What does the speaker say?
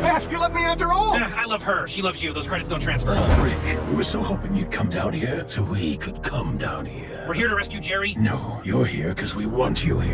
Beth, you love me after all! Eh, I love her. She loves you. Those credits don't transfer. Oh, Rick, we were so hoping you'd come down here so we could come down here. We're here to rescue Jerry. No, you're here because we want you here.